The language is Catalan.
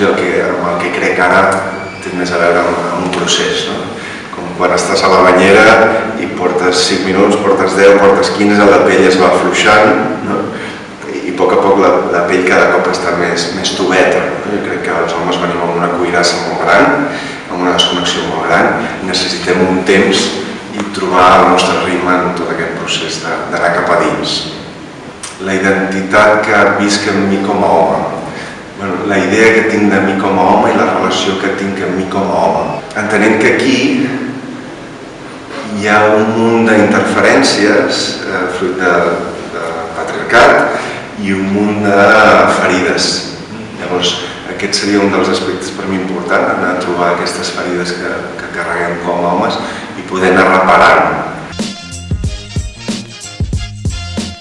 i el que, amb el que crec ara té més a veure amb, amb un procés. No? Com quan estàs a la banyera i portes 5 minuts, portes 10, portes 15, la pell es va afluixant no? i a poc a poc la, la pell cada cop està més, més tubeta. No? Jo crec que els homes venim amb una cuirassa molt gran, amb una desconnexió molt gran, necessitem un temps i trobar el nostre ritme en tot aquest procés d'anar cap a dins. La identitat que visc en mi com a home, idea que tinc de mi com a home i la relació que tinc amb mi com a home. Entenent que aquí hi ha un munt d'interferències eh, fruit de, de patriarcat i un munt de ferides. Llavors, aquest seria un dels aspectes per mi important, anar a trobar aquestes ferides que, que carreguem com a homes i poder anar reparant